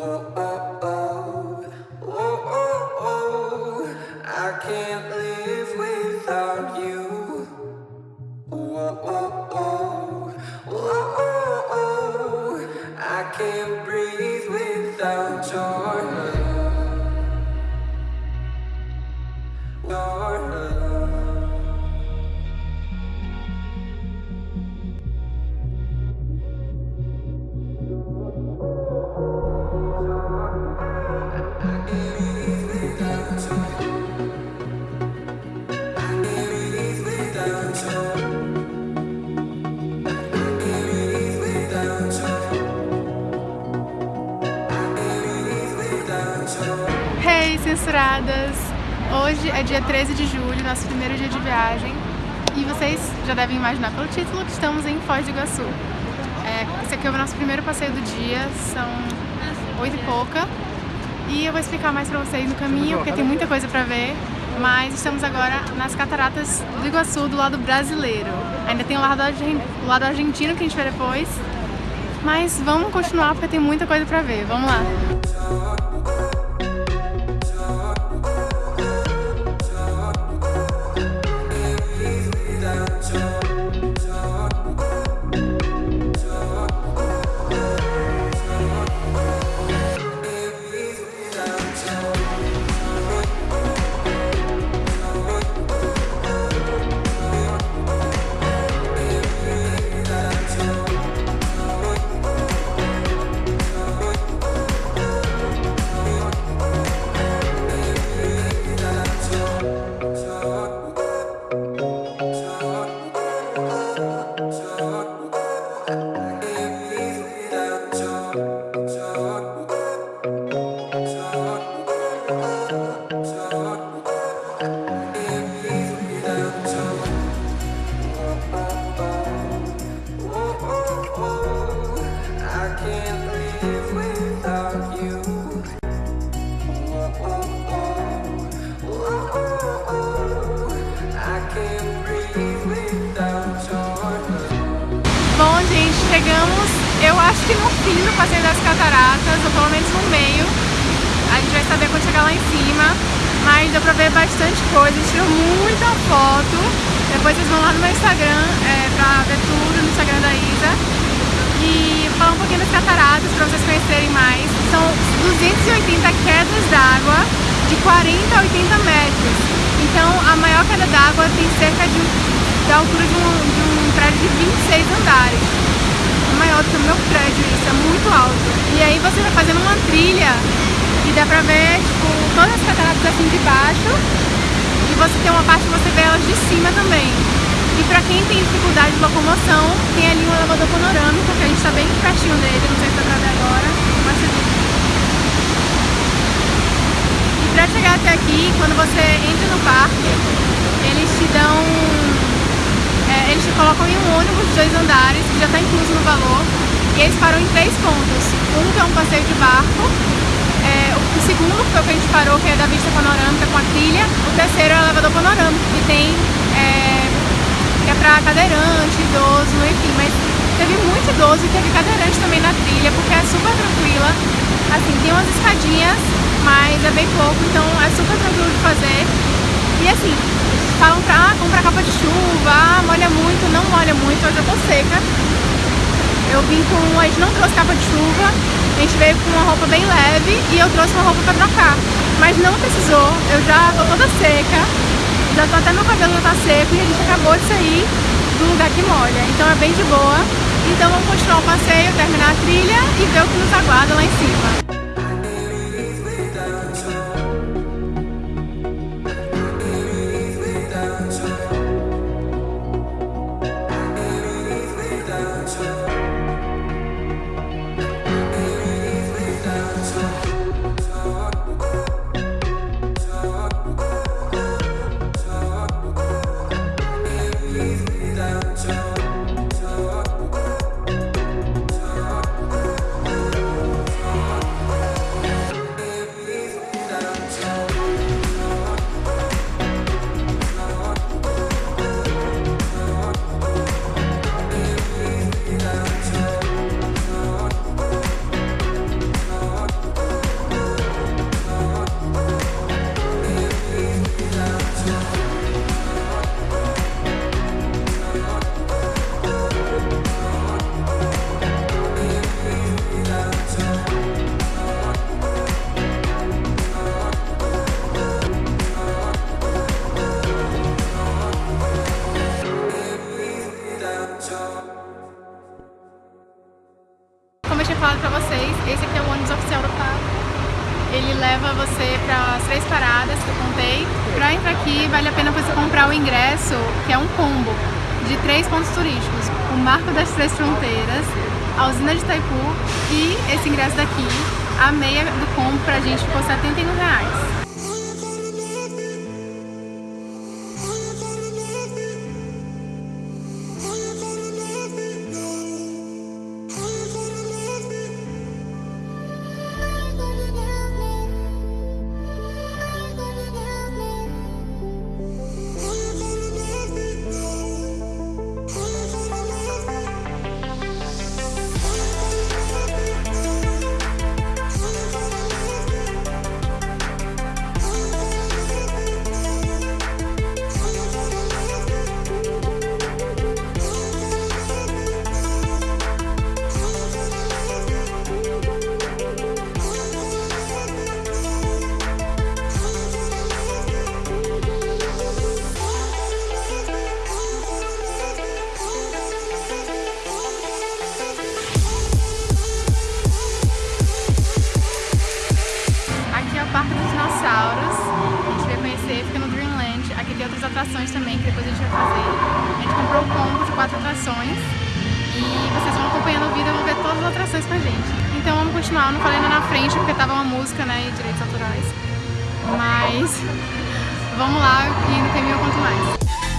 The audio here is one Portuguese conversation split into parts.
oh, oh. oh. Censuradas! Hoje é dia 13 de julho, nosso primeiro dia de viagem e vocês já devem imaginar pelo título que estamos em Foz do Iguaçu. É, esse aqui é o nosso primeiro passeio do dia, são oito e pouca e eu vou explicar mais pra vocês no caminho porque tem muita coisa pra ver mas estamos agora nas cataratas do Iguaçu, do lado brasileiro. Ainda tem o lado, o lado argentino que a gente vê depois, mas vamos continuar porque tem muita coisa pra ver. Vamos lá! Acho que no fim do passeio das cataratas, ou pelo menos no meio. A gente vai saber quando chegar lá em cima. Mas deu pra ver bastante coisa, tirou muita foto. Depois vocês vão lá no meu Instagram é, pra ver tudo no Instagram da Isa. E falar um pouquinho das cataratas pra vocês conhecerem mais. São 280 quedas d'água de 40 a 80 metros. Então a maior queda d'água tem cerca de da altura de um, de um prédio de 26 andares maior do que o meu prédio, isso é muito alto. E aí você vai fazendo uma trilha e dá pra ver, tipo, todas as cataratas assim de baixo e você tem uma parte que você vê elas de cima também. E pra quem tem dificuldade de locomoção, tem ali um elevador panorâmico, que a gente tá bem pertinho dele, não sei se dá pra ver agora, mas E pra chegar até aqui, quando você entra no parque, eles te dão colocam em um ônibus de dois andares, que já está incluso no valor, e eles param em três pontos. Um que é um passeio de barco, é, o segundo foi o que a gente parou, que é da vista panorâmica com a trilha, o terceiro é o elevador panorâmico, que tem é, que é para cadeirante, idoso, enfim, mas teve muito idoso e teve cadeirante também na trilha, porque é super tranquila. Assim, tem umas escadinhas, mas é bem pouco, então é super tranquilo de fazer. E assim, falam pra capa de chuva, ah, molha muito, não molha muito, hoje eu tô seca. Eu vim com, a gente não trouxe capa de chuva, a gente veio com uma roupa bem leve e eu trouxe uma roupa pra trocar. Mas não precisou, eu já tô toda seca, já tô até meu cabelo já tá seco e a gente acabou de sair do lugar que molha, então é bem de boa. Então vamos continuar o passeio, terminar a trilha e ver o que nos aguarda lá em cima. Aqui, vale a pena você comprar o ingresso, que é um combo de três pontos turísticos. O Marco das Três Fronteiras, a usina de Itaipu e esse ingresso daqui. A meia do combo pra gente ficou 71 reais. Atrações também, que depois a gente vai fazer. A gente comprou um combo de quatro atrações e vocês vão acompanhando o vídeo vão ver todas as atrações com a gente. Então vamos continuar, eu não falei ainda na frente porque tava uma música, né, e direitos autorais. Mas vamos lá e no caminho eu conto mais.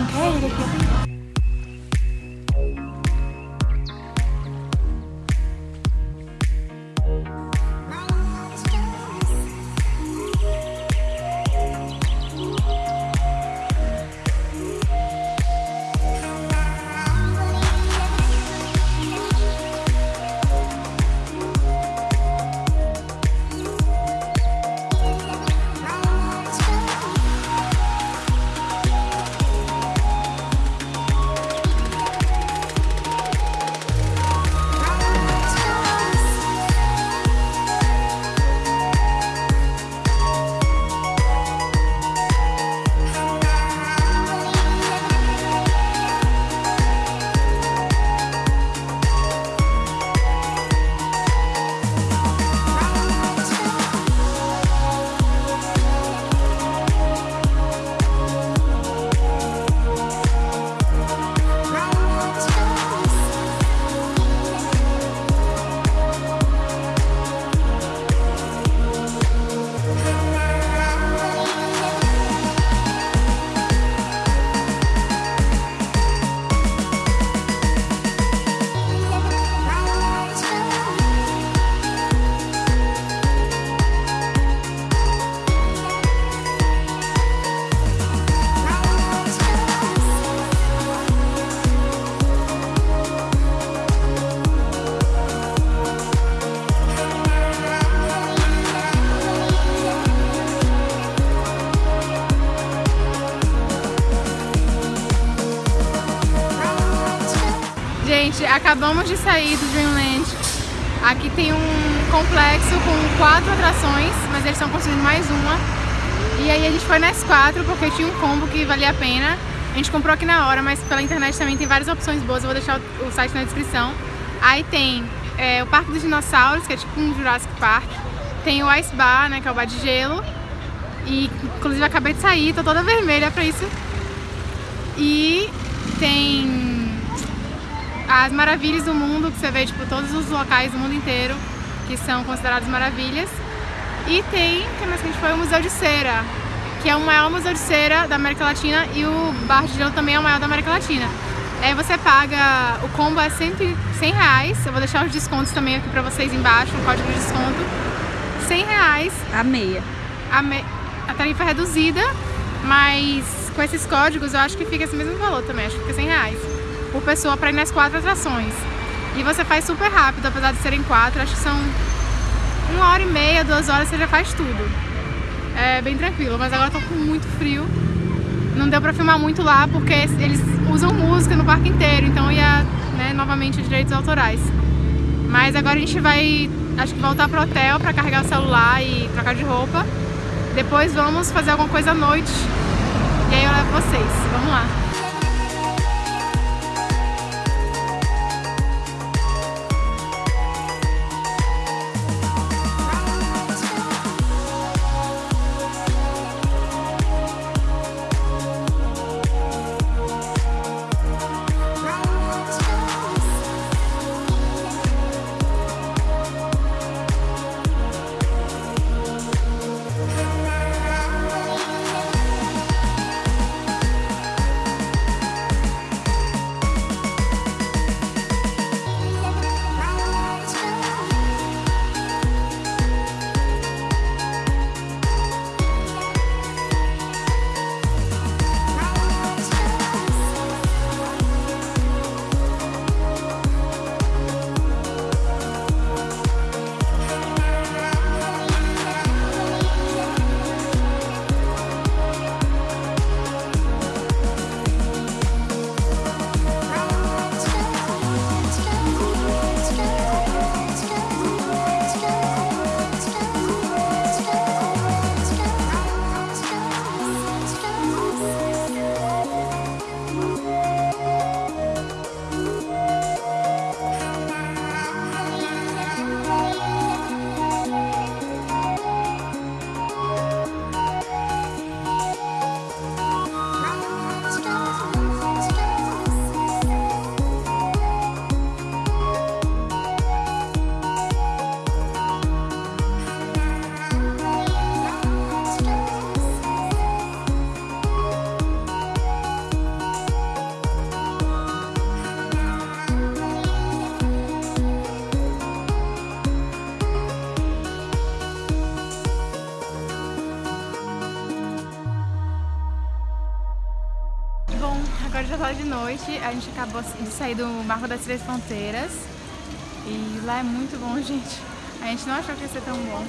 Igual. Tô achando que é Gente, acabamos de sair do Dreamland. Aqui tem um complexo com quatro atrações, mas eles estão construindo mais uma. E aí a gente foi nas quatro porque tinha um combo que valia a pena. A gente comprou aqui na hora, mas pela internet também tem várias opções boas. Eu vou deixar o site na descrição. Aí tem é, o Parque dos Dinossauros, que é tipo um Jurassic Park. Tem o Ice Bar, né, que é o bar de gelo. E inclusive acabei de sair, tô toda vermelha pra isso. E tem as maravilhas do mundo, que você vê tipo, todos os locais do mundo inteiro que são considerados maravilhas. E tem, que mais que a gente foi, o Museu de Cera, que é o maior museu de cera da América Latina e o Bar de Gelo também é o maior da América Latina. Aí você paga, o combo é 100, 100 reais, eu vou deixar os descontos também aqui pra vocês embaixo, o código de desconto. 100 reais. A meia. A, me, a tarifa é reduzida, mas com esses códigos eu acho que fica esse mesmo valor também, acho que fica 100 reais por pessoa para ir nas quatro atrações. E você faz super rápido, apesar de serem quatro, acho que são uma hora e meia, duas horas você já faz tudo. É bem tranquilo, mas agora eu tô com muito frio. Não deu pra filmar muito lá porque eles usam música no parque inteiro, então ia né, novamente direitos autorais. Mas agora a gente vai, acho que voltar pro hotel pra carregar o celular e trocar de roupa. Depois vamos fazer alguma coisa à noite e aí eu levo vocês. Vamos lá. Agora já tá de noite, a gente acabou de sair do Marco das Três Fronteiras e lá é muito bom, gente. A gente não achou que ia ser tão bom.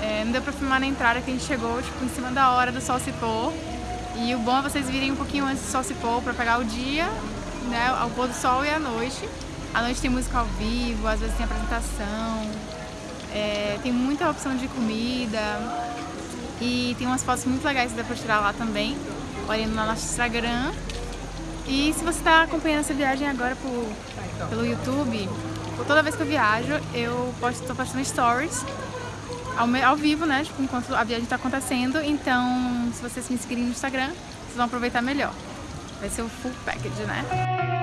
É, não deu pra filmar na entrada que a gente chegou, tipo, em cima da hora do sol se pôr. E o bom é vocês virem um pouquinho antes do sol se pôr pra pegar o dia, né, ao pôr do sol e a noite. À noite tem música ao vivo, às vezes tem apresentação, é, tem muita opção de comida e tem umas fotos muito legais que dá pra tirar lá também, olhando no nosso Instagram. E se você está acompanhando essa viagem agora por, pelo YouTube, toda vez que eu viajo, eu estou postando stories ao, ao, vivo, né? Tipo, enquanto a viagem está acontecendo. Então, se vocês me seguirem no Instagram, vocês vão aproveitar melhor. Vai ser o full package, né?